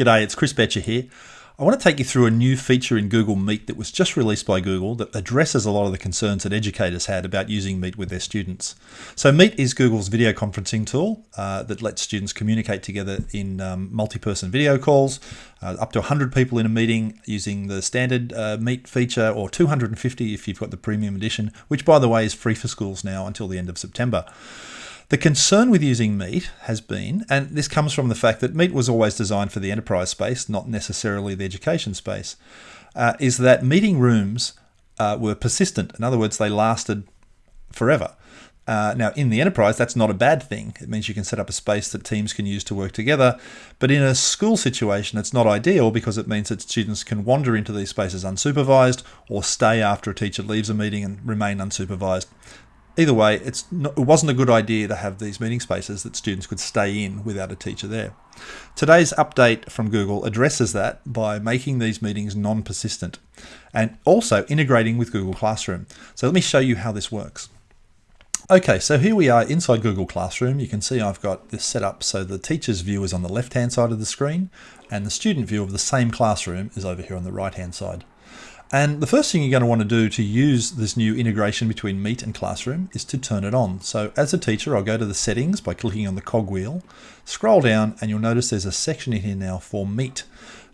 G'day, it's Chris Betcher here. I want to take you through a new feature in Google Meet that was just released by Google that addresses a lot of the concerns that educators had about using Meet with their students. So Meet is Google's video conferencing tool uh, that lets students communicate together in um, multi-person video calls, uh, up to 100 people in a meeting using the standard uh, Meet feature or 250 if you've got the premium edition, which by the way is free for schools now until the end of September. The concern with using Meet has been, and this comes from the fact that Meet was always designed for the enterprise space, not necessarily the education space, uh, is that meeting rooms uh, were persistent. In other words, they lasted forever. Uh, now, in the enterprise, that's not a bad thing. It means you can set up a space that teams can use to work together. But in a school situation, it's not ideal because it means that students can wander into these spaces unsupervised or stay after a teacher leaves a meeting and remain unsupervised either way, it's not, it wasn't a good idea to have these meeting spaces that students could stay in without a teacher there. Today's update from Google addresses that by making these meetings non-persistent and also integrating with Google Classroom. So let me show you how this works. Okay, so here we are inside Google Classroom. You can see I've got this set up so the teacher's view is on the left-hand side of the screen and the student view of the same classroom is over here on the right-hand side. And the first thing you're going to want to do to use this new integration between Meet and Classroom is to turn it on. So as a teacher, I'll go to the settings by clicking on the cogwheel, scroll down, and you'll notice there's a section in here now for Meet.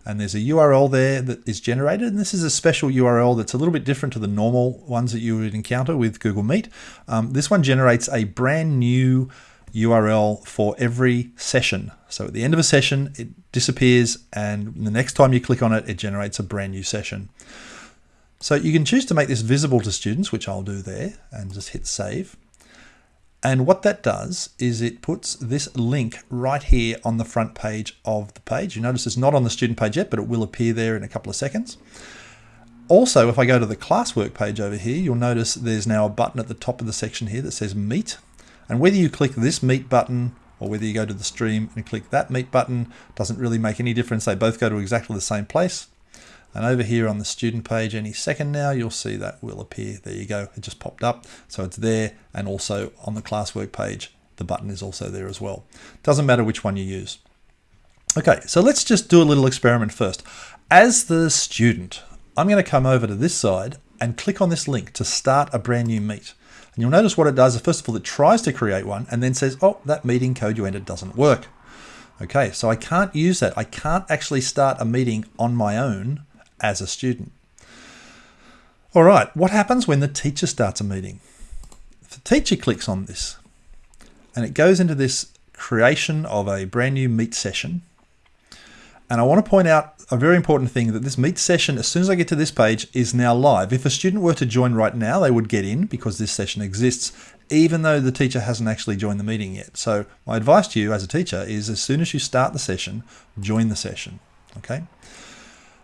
And there's a URL there that is generated. And this is a special URL that's a little bit different to the normal ones that you would encounter with Google Meet. Um, this one generates a brand new URL for every session. So at the end of a session, it disappears and the next time you click on it, it generates a brand new session. So you can choose to make this visible to students, which I'll do there, and just hit save. And what that does is it puts this link right here on the front page of the page. You notice it's not on the student page yet, but it will appear there in a couple of seconds. Also, if I go to the classwork page over here, you'll notice there's now a button at the top of the section here that says Meet. And whether you click this Meet button or whether you go to the stream and click that Meet button doesn't really make any difference. They both go to exactly the same place. And over here on the student page any second now, you'll see that will appear. There you go. It just popped up. So it's there. And also on the classwork page, the button is also there as well. Doesn't matter which one you use. Okay, so let's just do a little experiment first. As the student, I'm going to come over to this side and click on this link to start a brand new meet. And you'll notice what it does. First of all, it tries to create one and then says, oh, that meeting code you entered doesn't work. Okay, so I can't use that. I can't actually start a meeting on my own as a student. All right, what happens when the teacher starts a meeting? The teacher clicks on this and it goes into this creation of a brand new meet session, and I want to point out a very important thing that this meet session, as soon as I get to this page, is now live. If a student were to join right now, they would get in because this session exists, even though the teacher hasn't actually joined the meeting yet. So my advice to you as a teacher is as soon as you start the session, join the session. Okay.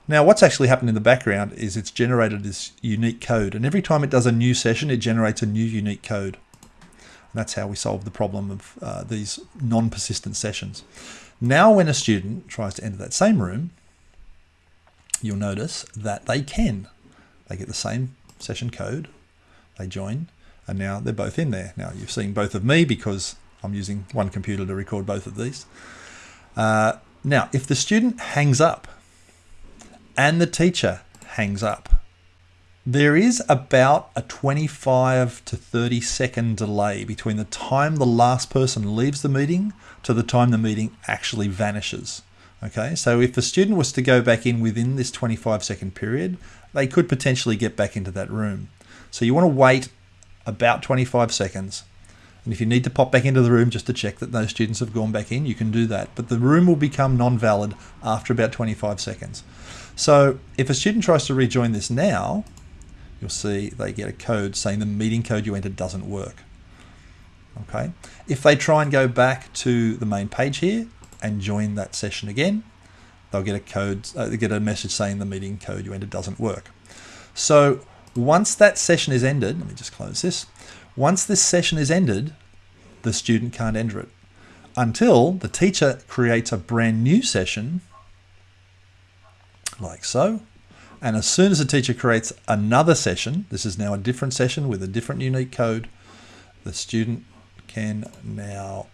Now what's actually happened in the background is it's generated this unique code and every time it does a new session it generates a new unique code. And that's how we solve the problem of uh, these non-persistent sessions. Now when a student tries to enter that same room you'll notice that they can. They get the same session code, they join and now they're both in there. Now you've seen both of me because I'm using one computer to record both of these. Uh, now if the student hangs up and the teacher hangs up. There is about a 25 to 30 second delay between the time the last person leaves the meeting to the time the meeting actually vanishes. Okay, so if a student was to go back in within this 25 second period, they could potentially get back into that room. So you want to wait about 25 seconds. And if you need to pop back into the room just to check that those students have gone back in, you can do that. But the room will become non-valid after about 25 seconds. So if a student tries to rejoin this now, you'll see they get a code saying the meeting code you entered doesn't work. Okay. If they try and go back to the main page here and join that session again, they'll get a code, uh, they get a message saying the meeting code you entered doesn't work. So once that session is ended, let me just close this. Once this session is ended, the student can't enter it until the teacher creates a brand new session like so. And as soon as the teacher creates another session, this is now a different session with a different unique code, the student can now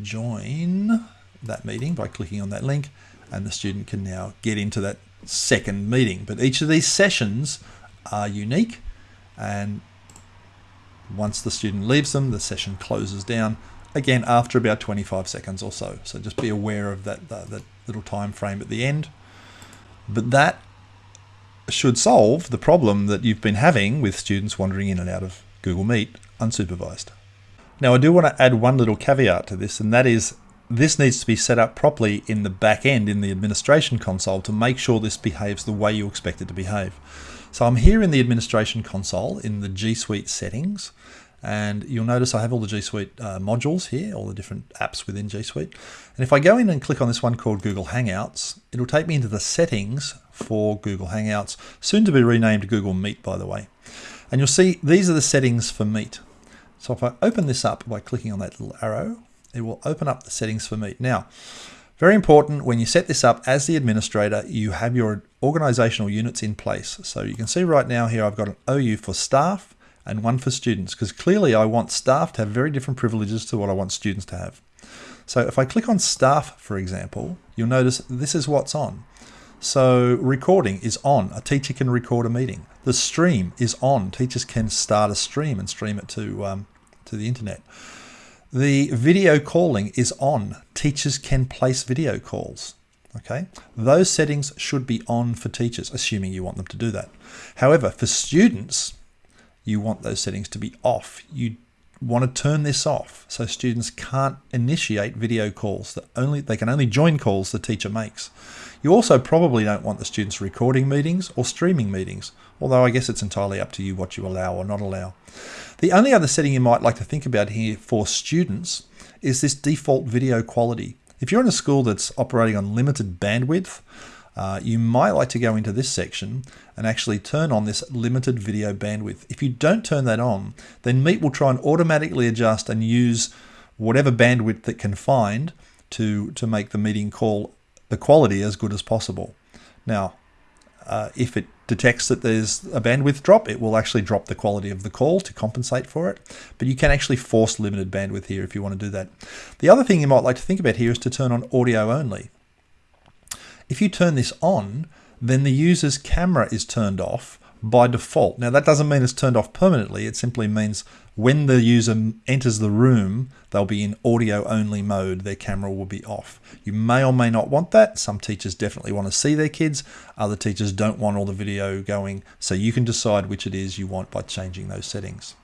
join that meeting by clicking on that link and the student can now get into that second meeting. But each of these sessions are unique and once the student leaves them, the session closes down again after about 25 seconds or so. So just be aware of that, that, that little time frame at the end. But that should solve the problem that you've been having with students wandering in and out of Google Meet unsupervised. Now I do want to add one little caveat to this and that is this needs to be set up properly in the back end in the administration console to make sure this behaves the way you expect it to behave. So I'm here in the administration console in the G Suite settings and you'll notice I have all the G Suite uh, modules here, all the different apps within G Suite. And if I go in and click on this one called Google Hangouts, it'll take me into the settings for Google Hangouts, soon to be renamed Google Meet, by the way. And you'll see these are the settings for Meet. So if I open this up by clicking on that little arrow, it will open up the settings for Meet. Now, very important, when you set this up as the administrator, you have your organizational units in place. So you can see right now here, I've got an OU for staff and one for students, because clearly I want staff to have very different privileges to what I want students to have. So if I click on staff, for example, you'll notice this is what's on. So recording is on. A teacher can record a meeting. The stream is on. Teachers can start a stream and stream it to, um, to the internet. The video calling is on. Teachers can place video calls. Okay, those settings should be on for teachers, assuming you want them to do that. However, for students, you want those settings to be off. You want to turn this off so students can't initiate video calls that only they can only join calls the teacher makes. You also probably don't want the students recording meetings or streaming meetings, although I guess it's entirely up to you what you allow or not allow. The only other setting you might like to think about here for students is this default video quality. If you're in a school that's operating on limited bandwidth, uh, you might like to go into this section and actually turn on this limited video bandwidth. If you don't turn that on, then Meet will try and automatically adjust and use whatever bandwidth it can find to, to make the meeting call the quality as good as possible. Now, uh, if it detects that there's a bandwidth drop, it will actually drop the quality of the call to compensate for it. But you can actually force limited bandwidth here if you want to do that. The other thing you might like to think about here is to turn on audio only. If you turn this on, then the user's camera is turned off by default. Now that doesn't mean it's turned off permanently. It simply means when the user enters the room, they'll be in audio only mode. Their camera will be off. You may or may not want that. Some teachers definitely want to see their kids. Other teachers don't want all the video going. So you can decide which it is you want by changing those settings.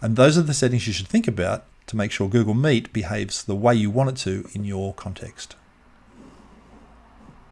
And those are the settings you should think about to make sure Google Meet behaves the way you want it to in your context.